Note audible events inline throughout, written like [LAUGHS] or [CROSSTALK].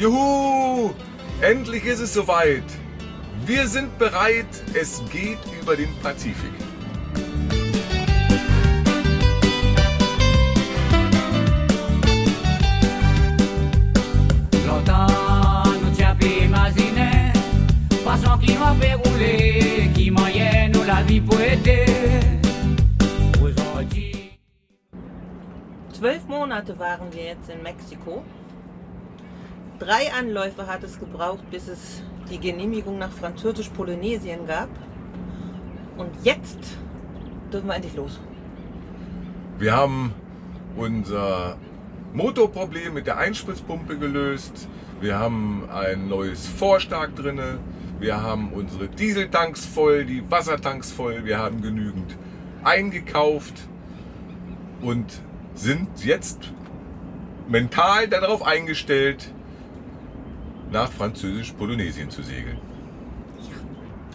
Juhu! Endlich ist es soweit. Wir sind bereit. Es geht über den Pazifik. Rouler Qui la vie Zwölf Monate waren wir jetzt in Mexiko. Drei Anläufe hat es gebraucht, bis es die Genehmigung nach Französisch-Polynesien gab. Und jetzt dürfen wir endlich los. Wir haben unser Motorproblem mit der Einspritzpumpe gelöst. Wir haben ein neues Vorstark drinne. Wir haben unsere Dieseltanks voll, die Wassertanks voll. Wir haben genügend eingekauft und sind jetzt mental darauf eingestellt, nach Französisch-Polynesien zu segeln.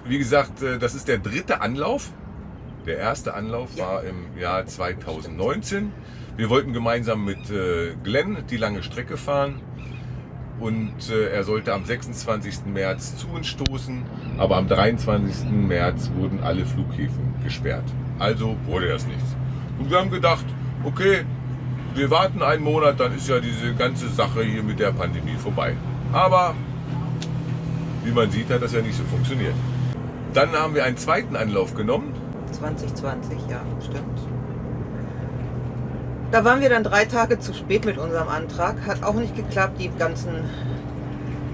Wie gesagt, äh, das ist der dritte Anlauf. Der erste Anlauf war im Jahr 2019. Wir wollten gemeinsam mit äh, Glenn die lange Strecke fahren und äh, er sollte am 26. März zu uns stoßen, aber am 23. März wurden alle Flughäfen gesperrt. Also wurde das nichts. Und wir haben gedacht, okay, wir warten einen Monat, dann ist ja diese ganze Sache hier mit der Pandemie vorbei. Aber wie man sieht, hat das ja nicht so funktioniert. Dann haben wir einen zweiten Anlauf genommen 2020, ja, stimmt. Da waren wir dann drei Tage zu spät mit unserem Antrag. Hat auch nicht geklappt. Die ganzen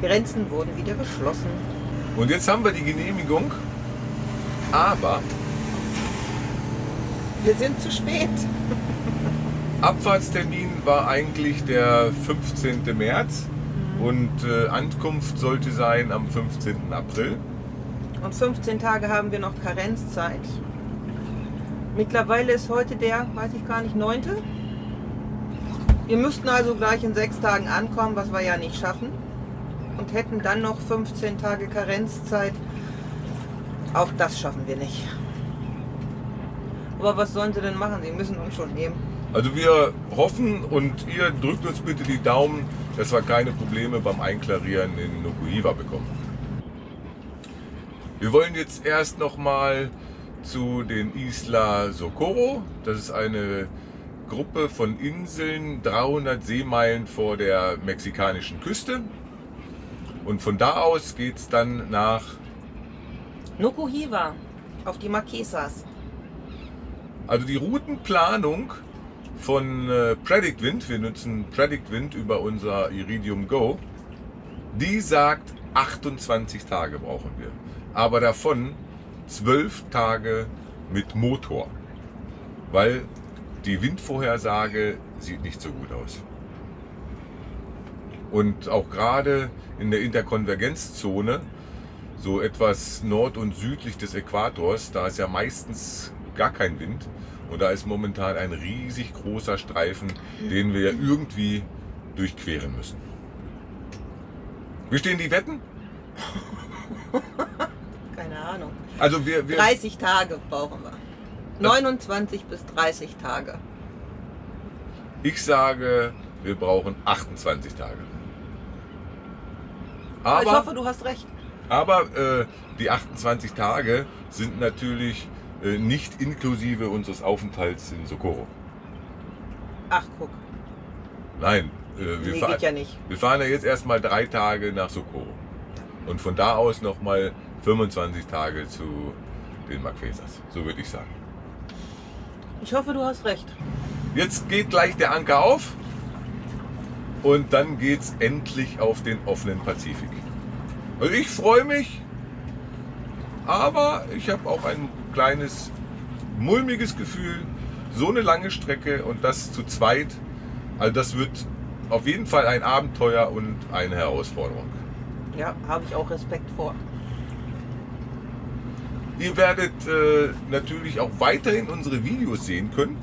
Grenzen wurden wieder geschlossen. und jetzt haben wir die Genehmigung, aber Wir sind zu spät. [LAUGHS] Abfahrtstermin war eigentlich der 15. März und äh, Ankunft sollte sein am 15. April. Und 15 Tage haben wir noch Karenzzeit. Mittlerweile ist heute der, weiß ich gar nicht, 9. Wir müssten also gleich in sechs Tagen ankommen, was wir ja nicht schaffen. Und hätten dann noch 15 Tage Karenzzeit. Auch das schaffen wir nicht. Aber was sollen sie denn machen? Sie müssen uns schon nehmen. Also wir hoffen und ihr drückt uns bitte die Daumen, dass wir keine Probleme beim Einklarieren in Nukuhiva bekommen. Wir wollen jetzt erst nochmal zu den Isla Socorro. Das ist eine Gruppe von Inseln 300 Seemeilen vor der mexikanischen Küste. Und von da aus geht es dann nach Nukuhiva auf die Marquesas. Also die Routenplanung von äh, Predict Wind, wir nutzen Predict Wind über unser Iridium Go, die sagt 28 Tage brauchen wir. Aber davon 12 Tage mit Motor. Weil die Windvorhersage sieht nicht so gut aus. Und auch gerade in der Interkonvergenzzone, so etwas nord- und südlich des Äquators, da ist ja meistens gar kein Wind. Und da ist momentan ein riesig großer Streifen, den wir ja irgendwie durchqueren müssen. Wie stehen die Wetten? [LAUGHS] Keine Ahnung. Also wir, wir 30 Tage brauchen wir. 29 bis 30 Tage. ich sage, wir brauchen 28 Tage. Aber ich hoffe, du hast recht. aber äh, die 28 Tage sind natürlich nicht inklusive unseres Aufenthalts in Socorro. Ach, guck. Nein, äh, wir, Nee, fahren, ja nicht. wir fahren ja jetzt erstmal drei Tage nach Socorro. Und von da aus nochmal 25 Tage zu den Marquesas. So würde ich sagen. Ich hoffe, du hast recht. Jetzt geht gleich der Anker auf und dann geht's endlich auf den offenen Pazifik. Also ich freue mich, aber ich habe auch ein kleines mulmiges Gefühl, so eine lange Strecke und das zu zweit, also das wird auf jeden Fall ein Abenteuer und eine Herausforderung. Ja, habe ich auch Respekt vor. Ihr werdet äh, natürlich auch weiterhin unsere Videos sehen können.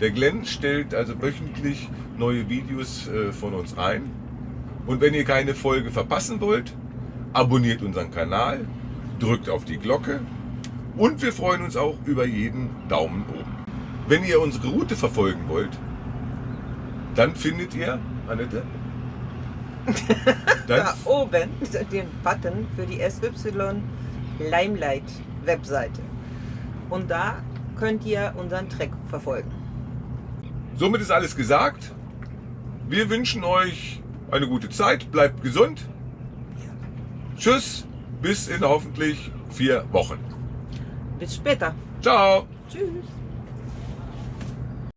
Der Glenn stellt also wöchentlich neue Videos äh, von uns ein. Und wenn ihr keine Folge verpassen wollt, abonniert unseren Kanal, drückt auf die Glocke und wir freuen uns auch über jeden Daumen oben. Wenn ihr unsere Route verfolgen wollt, dann findet ihr, Annette, [LAUGHS] Da oben den Button für die SY Limelight Webseite. Und da könnt ihr unseren Track verfolgen. somit ist alles gesagt. Wir wünschen euch eine gute Zeit, bleibt gesund. Tschüss, bis in hoffentlich vier Wochen. Bis später. Ciao. Tschüss.